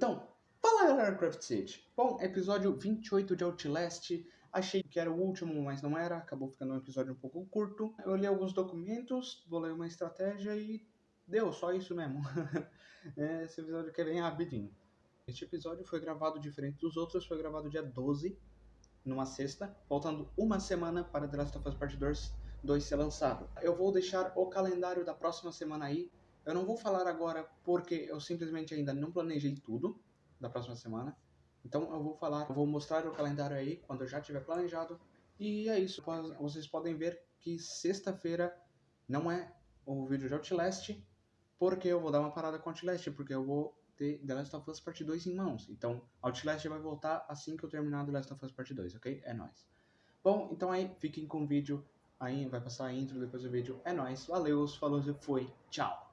Então, fala galera Craft City. Bom, episódio 28 de Outlast. Achei que era o último, mas não era. Acabou ficando um episódio um pouco curto. Eu li alguns documentos, vou ler uma estratégia e deu, só isso mesmo. Esse episódio aqui é bem rapidinho. Este episódio foi gravado diferente dos outros, foi gravado dia 12, numa sexta, faltando uma semana para The Last of Us Part 2, 2 ser lançado. Eu vou deixar o calendário da próxima semana aí, eu não vou falar agora porque eu simplesmente ainda não planejei tudo da próxima semana. Então eu vou falar, vou mostrar o calendário aí quando eu já tiver planejado. E é isso. Vocês podem ver que sexta-feira não é o vídeo de Outlast, porque eu vou dar uma parada com Outlast, porque eu vou ter The Last of Us Part 2 em mãos. Então Outlast vai voltar assim que eu terminar The Last of Us Part 2, ok? É nóis. Bom, então aí, fiquem com o vídeo. Aí vai passar a intro depois do vídeo. É nóis. Valeu, falou foi. Tchau.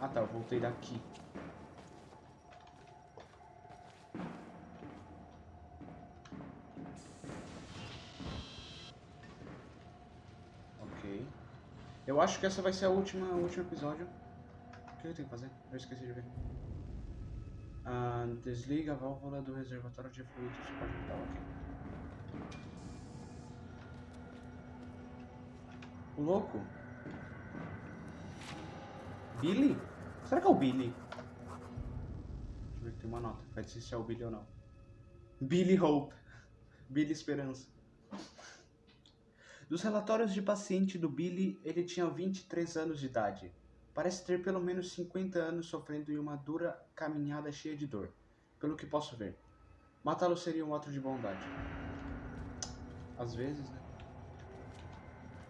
Ah tá, eu voltei daqui. Ok. Eu acho que essa vai ser a última, o último episódio. O que eu tenho que fazer? Eu esqueci de ver. Ah, desliga a válvula do reservatório de fluidos vital. Ok. O louco? Billy? Será que é o Billy? Deixa eu ver que tem uma nota. Vai dizer se é o Billy ou não. Billy Hope. Billy Esperança. Dos relatórios de paciente do Billy, ele tinha 23 anos de idade. Parece ter pelo menos 50 anos sofrendo em uma dura caminhada cheia de dor, pelo que posso ver. Matá-lo seria um ato de bondade. Às vezes, né?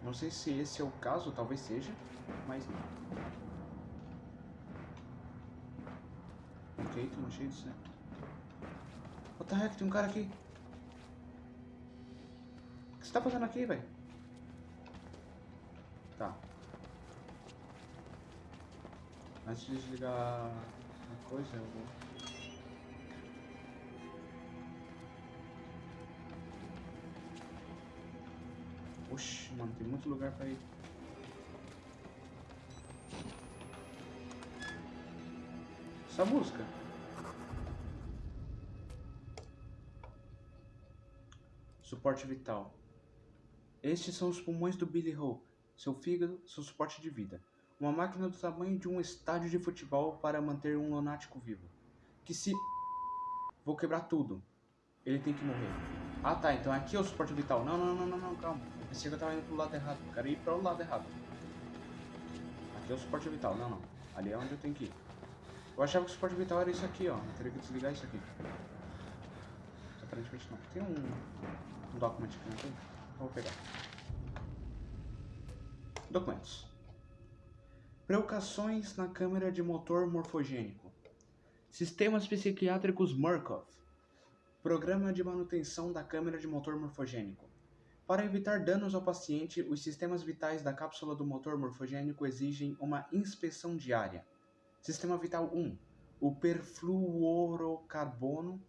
Não sei se esse é o caso, talvez seja, mas não. Ok, tem um jeito, né? What the heck, tem um cara aqui. O que você tá fazendo aqui, velho? Tá. Antes de desligar a coisa, eu vou... Oxi, mano, tem muito lugar pra ir. Essa música. Suporte vital. Estes são os pulmões do Billy Hope. Seu fígado, seu suporte de vida. Uma máquina do tamanho de um estádio de futebol para manter um lunático vivo. Que se... Vou quebrar tudo. Ele tem que morrer. Ah tá, então aqui é o suporte vital. Não, não, não, não, não, calma. Pensei que eu tava indo pro lado errado. Quero ir para o lado errado. Aqui é o suporte vital. Não, não. Ali é onde eu tenho que ir. Eu achava que o suporte vital era isso aqui, ó. Eu teria que desligar isso aqui. Mas, aparentemente não. Tem um, um document aqui, não tem? Eu vou pegar. Documentos. Preocupações na câmera de motor morfogênico. Sistemas psiquiátricos Murkoff. Programa de manutenção da câmera de motor morfogênico. Para evitar danos ao paciente, os sistemas vitais da cápsula do motor morfogênico exigem uma inspeção diária. Sistema vital 1. O perfluorocarbono.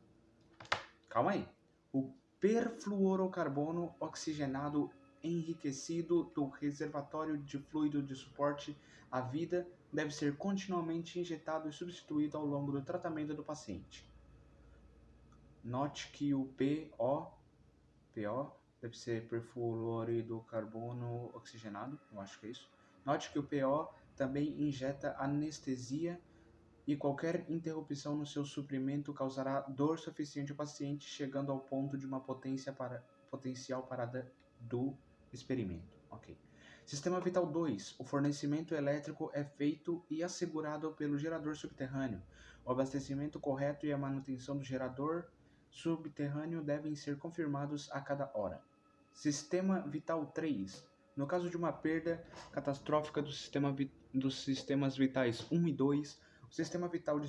Calma aí. O perfluorocarbono oxigenado enriquecido do reservatório de fluido de suporte à vida deve ser continuamente injetado e substituído ao longo do tratamento do paciente. Note que o PO, PO deve ser perfluorido carbono oxigenado, eu acho que é isso. Note que o PO também injeta anestesia e qualquer interrupção no seu suprimento causará dor suficiente ao paciente, chegando ao ponto de uma potência para, potencial parada do experimento. Ok. Sistema Vital 2. O fornecimento elétrico é feito e assegurado pelo gerador subterrâneo. O abastecimento correto e a manutenção do gerador subterrâneo devem ser confirmados a cada hora. Sistema Vital 3. No caso de uma perda catastrófica do sistema vi dos sistemas vitais 1 e 2, o sistema vital de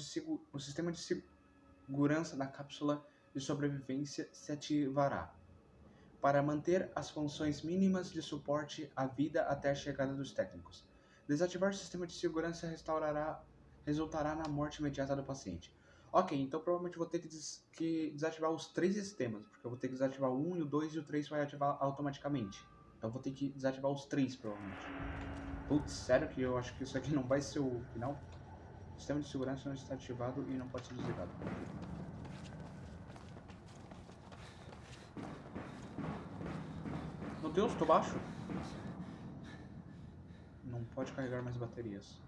o sistema de segurança da cápsula de sobrevivência se ativará. para manter as funções mínimas de suporte à vida até a chegada dos técnicos. Desativar o sistema de segurança restaurará, resultará na morte imediata do paciente. Ok, então provavelmente vou ter que, des que, desativar os três sistemas, porque eu vou ter que desativar o 1 e o 2 e o 3 vai ativar automaticamente. Então vou ter que desativar os três, provavelmente. Putz, sério que eu acho que isso aqui não vai ser o final? O sistema de segurança não está ativado e não pode ser desligado. Meu Deus, tô baixo. Não pode carregar mais baterias.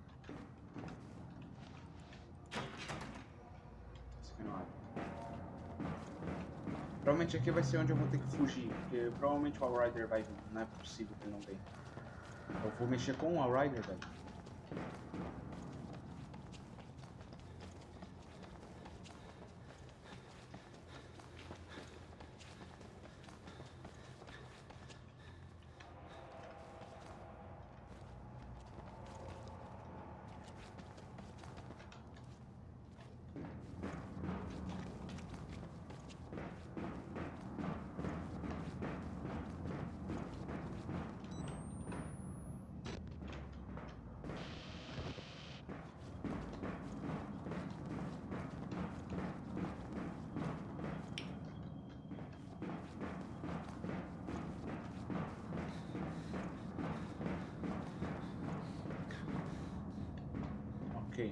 Provavelmente aqui vai ser onde eu vou ter que fugir, porque provavelmente o Allrider vai vir. Não é possível que ele não venha. Eu vou mexer com o Allrider, velho. Ok.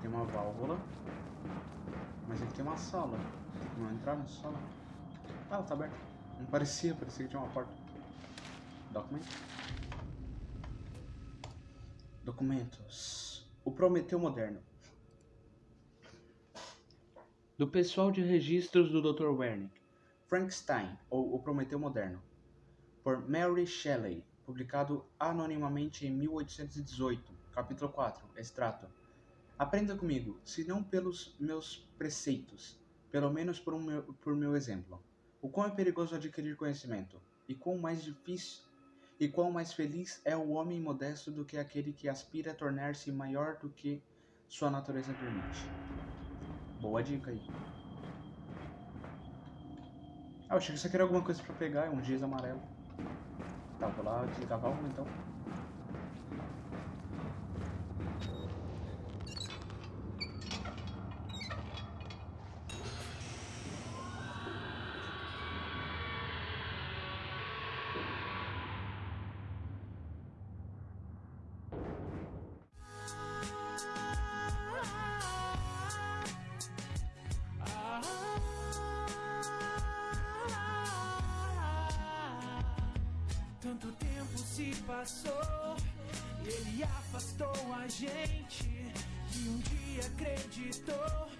Tem uma válvula. Mas aqui tem uma sala. Vamos entrar nessa sala? Ah, ela tá aberta. Não parecia, parecia que tinha uma porta. Documento. Documentos. O Prometeu Moderno. Do pessoal de registros do Dr. Wernick. Frankenstein, ou O Prometeu Moderno. Por Mary Shelley. Publicado anonimamente em 1818. Capítulo 4. Extrato. Aprenda comigo, se não pelos meus preceitos, pelo menos por, um meu, por meu exemplo. O quão é perigoso adquirir conhecimento, e quão mais difícil e quão mais feliz é o homem modesto do que aquele que aspira a tornar-se maior do que sua natureza permite. Boa dica aí. Ah, eu achei que aqui era alguma coisa pra pegar, é um giz amarelo. Tá, vou lá desligar a então. Se passou e ele afastou a gente. E um dia acreditou que.